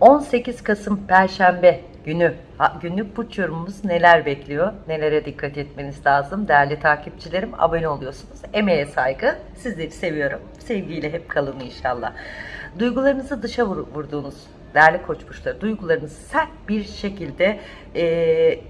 18 Kasım Perşembe günü günlük burç yorumumuz neler bekliyor? Nelere dikkat etmeniz lazım? Değerli takipçilerim abone oluyorsunuz. Emeğe saygı. Sizleri seviyorum. Sevgiyle hep kalın inşallah. Duygularınızı dışa vur- vurduğunuz değerli koç burçları duygularınızı sert bir şekilde eee,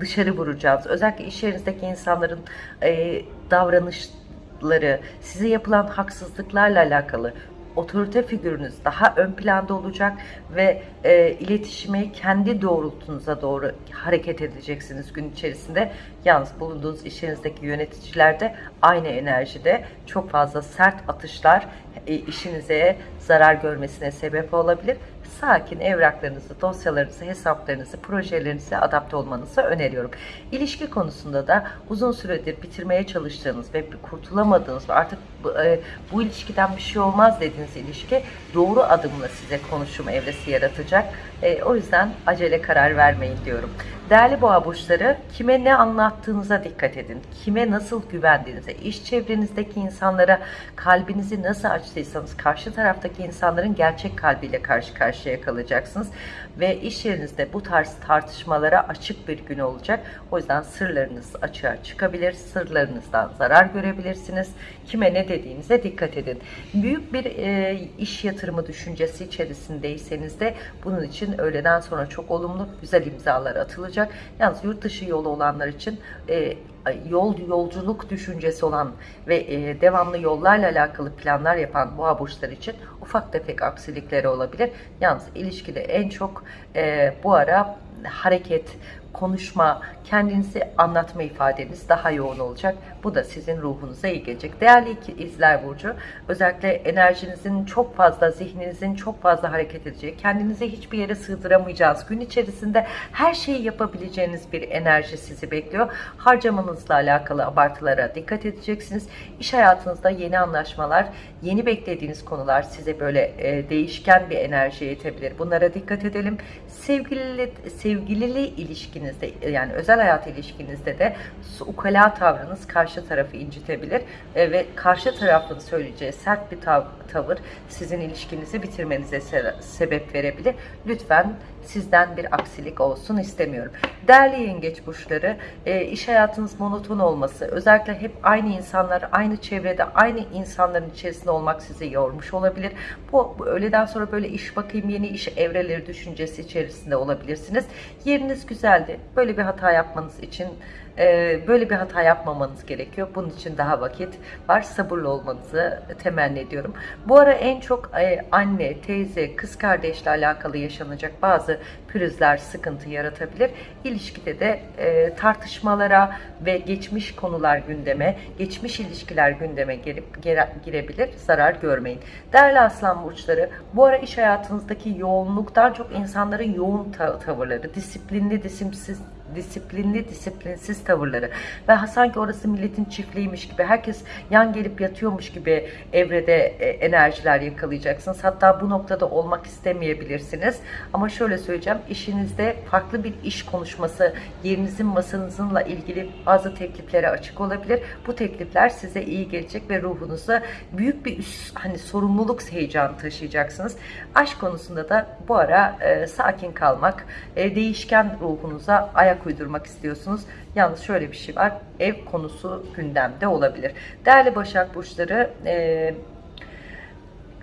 dışarı vuracağınız özellikle iş yerinizdeki insanların eee davranışları size yapılan haksızlıklarla alakalı otorite figürünüz daha ön planda olacak ve e, iletişimi kendi doğrultunuza doğru hareket edeceksiniz gün içerisinde. Yalnız bulunduğunuz işinizdeki yöneticiler de aynı enerjide çok fazla sert atışlar e, işinize zarar görmesine sebep olabilir. Sakin evraklarınızı, dosyalarınızı, hesaplarınızı, projelerinize adapte olmanızı öneriyorum. İlişki konusunda da uzun süredir bitirmeye çalıştığınız ve kurtulamadığınız ve artık bu, e, bu ilişkiden bir şey olmaz dediğiniz ilişki doğru adımla size konuşum evresi yaratacak. E, o yüzden acele karar vermeyin diyorum. Değerli boğa burçları kime ne anlattığınıza dikkat edin. Kime nasıl güvendiğinize, iş çevrenizdeki insanlara kalbinizi nasıl açtıysanız karşı taraftaki insanların gerçek kalbiyle karşı karşıya kalacaksınız. Ve iş yerinizde bu tarz tartışmalara açık bir gün olacak. O yüzden sırlarınız açığa çıkabilir. Sırlarınızdan zarar görebilirsiniz. Kime ne dediğinize dikkat edin. Büyük bir e, iş yatırımı düşüncesi içerisindeyseniz de bunun için öğleden sonra çok olumlu güzel imzalar atılacak. Yalnız yurt dışı yolu olanlar için e, yol yolculuk düşüncesi olan ve e, devamlı yollarla alakalı planlar yapan boğa burçları için ufak tefek aksilikleri olabilir. Yalnız ilişkide en çok e, bu ara hareket, konuşma, kendinizi anlatma ifadeniz daha yoğun olacak. Bu da sizin ruhunuza iyi gelecek. Değerli izler burcu, özellikle enerjinizin çok fazla, zihninizin çok fazla hareket edeceği, kendinizi hiçbir yere sığdıramayacağınız, gün içerisinde her şeyi yapabileceğiniz bir enerji sizi bekliyor. Harcamanızla alakalı abartılara dikkat edeceksiniz. İş hayatınızda yeni anlaşmalar, yeni beklediğiniz konular size böyle e, değişken bir enerjiye itebilir. Bunlara dikkat edelim. Sevgili sevgilili ilişkinizde yani özel hayat ilişkinizde de ukala tavrınız karşı tarafı incitebilir e, ve karşı tarafın söyleyeceği sert bir tav- tavır sizin ilişkinizi bitirmenize se- sebep verebilir. Lütfen sizden bir aksilik olsun istemiyorum. Değerli yengeç burçları, e, iş hayatınız monoton olması, özellikle hep aynı insanlar, aynı çevrede, aynı insanların içerisinde olmak sizi yormuş olabilir. Bu, bu öğleden sonra böyle iş bakayım, yeni iş evreleri düşüncesi içerisinde olabilirsiniz. Yeriniz güzeldi. Böyle bir hata yapmanız için e, böyle bir hata yapmamanız gerekiyor. Bunun için daha vakit var. Sabırlı olmanızı temenni ediyorum. Bu ara en çok e, anne, teyze, kız kardeşle alakalı yaşanacak bazı pürüzler sıkıntı yaratabilir. İlişkide de e, tartışmalara ve geçmiş konular gündeme, geçmiş ilişkiler gündeme girip gire- girebilir. Zarar görmeyin. Değerli aslan burçları, bu ara iş hayatınızdaki yoğunluktan çok insanların yoğun ta- tavırları, disiplinli, disiplinsiz disiplinli disiplinsiz tavırları ve sanki orası milletin çiftliğiymiş gibi herkes yan gelip yatıyormuş gibi evrede e, enerjiler yakalayacaksınız. Hatta bu noktada olmak istemeyebilirsiniz. Ama şöyle söyleyeceğim işinizde farklı bir iş konuşması yerinizin masanızınla ilgili bazı tekliflere açık olabilir. Bu teklifler size iyi gelecek ve ruhunuza büyük bir üst, hani sorumluluk heyecanı taşıyacaksınız. Aşk konusunda da bu ara e, sakin kalmak, e, değişken ruhunuza ayak uydurmak istiyorsunuz. Yalnız şöyle bir şey var. Ev konusu gündemde olabilir. Değerli Başak Burçları e,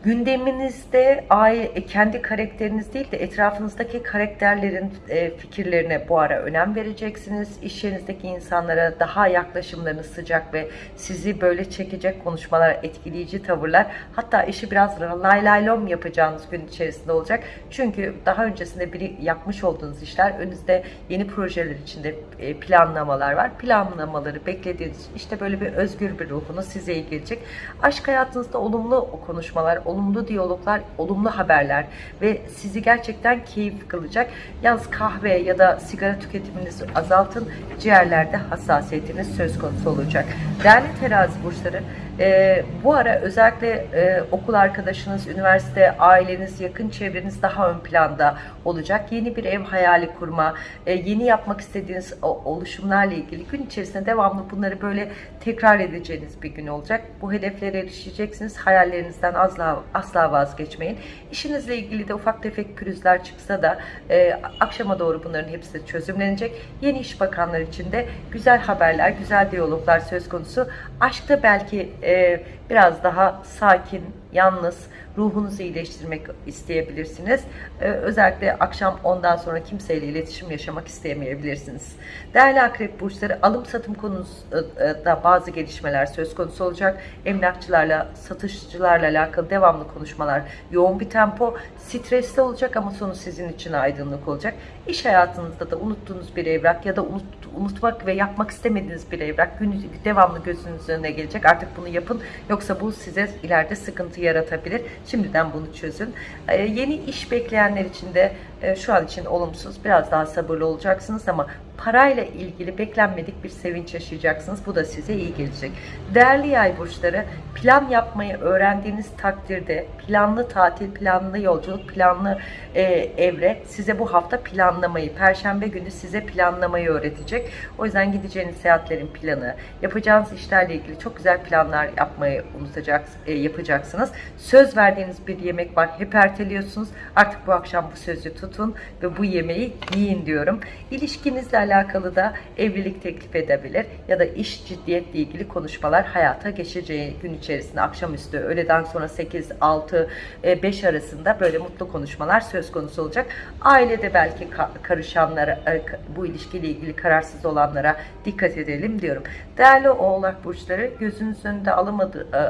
gündeminizde aile, kendi karakteriniz değil de etrafınızdaki karakterlerin e, fikirlerine bu ara önem vereceksiniz. İş yerinizdeki insanlara daha yaklaşımlarınız sıcak ve sizi böyle çekecek konuşmalar, etkileyici tavırlar hatta işi biraz lay lay lom yapacağınız gün içerisinde olacak. Çünkü daha öncesinde biri yapmış olduğunuz işler önünüzde yeni projeler içinde e, planlamalar var. Planlamaları beklediğiniz işte böyle bir özgür bir ruhunuz size iyi gelecek. Aşk hayatınızda olumlu konuşmalar, olumlu diyaloglar, olumlu haberler ve sizi gerçekten keyif kılacak. Yalnız kahve ya da sigara tüketiminizi azaltın. Ciğerlerde hassasiyetiniz söz konusu olacak. Değerli terazi burçları, e, bu ara özellikle e, okul arkadaşınız, üniversite, aileniz, yakın çevreniz daha ön planda olacak. Yeni bir ev hayali kurma, e, yeni yapmak istediğiniz oluşumlarla ilgili gün içerisinde devamlı bunları böyle tekrar edeceğiniz bir gün olacak. Bu hedeflere erişeceksiniz. Hayallerinizden asla asla vazgeçmeyin. İşinizle ilgili de ufak tefek pürüzler çıksa da e, akşama doğru bunların hepsi çözümlenecek. Yeni iş bakanlar için de güzel haberler, güzel diyaloglar söz konusu. Aşkta belki e, biraz daha sakin, yalnız, ruhunuzu iyileştirmek isteyebilirsiniz. Ee, özellikle akşam ondan sonra kimseyle iletişim yaşamak istemeyebilirsiniz. Değerli akrep burçları alım satım konusunda bazı gelişmeler söz konusu olacak. Emlakçılarla, satışçılarla alakalı devamlı konuşmalar, yoğun bir tempo, stresli olacak ama sonu sizin için aydınlık olacak. İş hayatınızda da unuttuğunuz bir evrak ya da unut, unutmak ve yapmak istemediğiniz bir evrak gün, devamlı gözünüzün önüne gelecek. Artık bunu yapın yoksa bu size ileride sıkıntı yaratabilir. Şimdiden bunu çözün. Ee, yeni iş bekleyenler için de şu an için olumsuz. Biraz daha sabırlı olacaksınız ama parayla ilgili beklenmedik bir sevinç yaşayacaksınız. Bu da size iyi gelecek. Değerli yay burçları plan yapmayı öğrendiğiniz takdirde planlı tatil, planlı yolculuk, planlı e, evre size bu hafta planlamayı, perşembe günü size planlamayı öğretecek. O yüzden gideceğiniz seyahatlerin planı, yapacağınız işlerle ilgili çok güzel planlar yapmayı unutacaksınız, e, yapacaksınız. Söz verdiğiniz bir yemek var, hep erteliyorsunuz. Artık bu akşam bu sözü tutun ve bu yemeği yiyin diyorum. İlişkinizle alakalı da evlilik teklif edebilir ya da iş ciddiyetle ilgili konuşmalar hayata geçeceği gün içerisinde akşamüstü öğleden sonra 8, 6, 5 arasında böyle mutlu konuşmalar söz konusu olacak. Ailede belki karışanlara, e, bu ilişkiyle ilgili kararsız olanlara dikkat edelim diyorum. Değerli oğlak burçları gözünüzün önünde alamadı, e,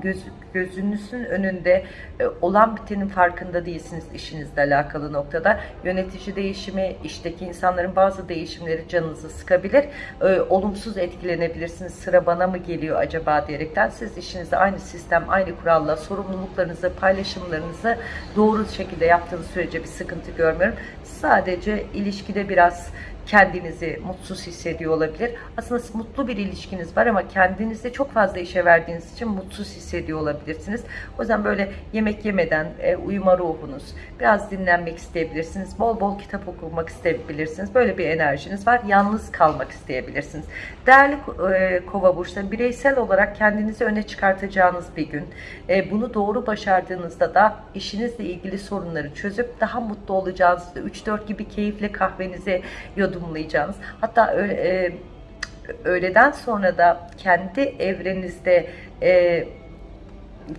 göz, gözünüzün önünde e, olan bitenin farkında değilsiniz işinizle alakalı noktada. Yönetici değişimi, işteki insanların bazı değişimleri canınızı sıkabilir. E, olumsuz etkilenebilirsiniz. Sıra bana mı geliyor acaba diyerekten siz işinizde aynı sistem, aynı kuralla sorumluluklarınızı, paylaşımlarınızı doğru şekilde yaptığınız sürece bir sıkıntı görmüyorum. Sadece ilişkide biraz kendinizi mutsuz hissediyor olabilir. Aslında mutlu bir ilişkiniz var ama kendinizi çok fazla işe verdiğiniz için mutsuz hissediyor olabilirsiniz. O yüzden böyle yemek yemeden e, uyuma ruhunuz, biraz dinlenmek isteyebilirsiniz. Bol bol kitap okumak isteyebilirsiniz. Böyle bir enerjiniz var. Yalnız kalmak isteyebilirsiniz. Değerli e, kova burçları bireysel olarak kendinizi öne çıkartacağınız bir gün. E, bunu doğru başardığınızda da işinizle ilgili sorunları çözüp daha mutlu olacağınızda 3-4 gibi keyifle kahvenizi yudumlayacağınız. Hatta e, öğleden sonra da kendi evrenizde e,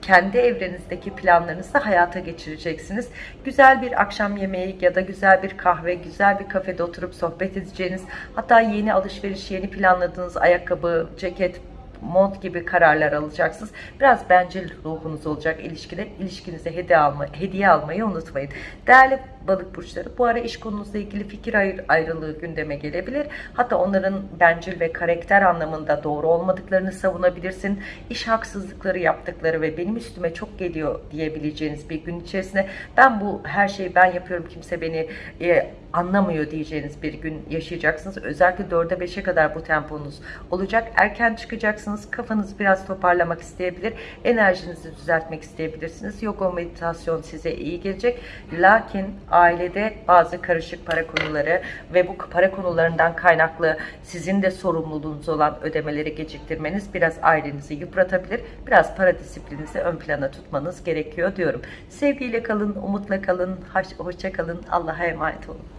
kendi evrenizdeki planlarınızı hayata geçireceksiniz. Güzel bir akşam yemeği ya da güzel bir kahve, güzel bir kafede oturup sohbet edeceğiniz, hatta yeni alışveriş, yeni planladığınız ayakkabı, ceket, mont gibi kararlar alacaksınız. Biraz bencil ruhunuz olacak ilişkide. İlişkinize hediye, alma, hediye almayı unutmayın. Değerli balık burçları bu ara iş konunuzla ilgili fikir ayr ayrılığı gündeme gelebilir. Hatta onların bencil ve karakter anlamında doğru olmadıklarını savunabilirsin. İş haksızlıkları yaptıkları ve benim üstüme çok geliyor diyebileceğiniz bir gün içerisinde ben bu her şeyi ben yapıyorum kimse beni e, anlamıyor diyeceğiniz bir gün yaşayacaksınız. Özellikle 4'e 5'e kadar bu temponuz olacak. Erken çıkacaksınız. Kafanızı biraz toparlamak isteyebilir. Enerjinizi düzeltmek isteyebilirsiniz. Yoga meditasyon size iyi gelecek. Lakin ailede bazı karışık para konuları ve bu para konularından kaynaklı sizin de sorumluluğunuz olan ödemeleri geciktirmeniz biraz ailenizi yıpratabilir. Biraz para disiplininizi ön plana tutmanız gerekiyor diyorum. Sevgiyle kalın, umutla kalın, hoşça kalın. Allah'a emanet olun.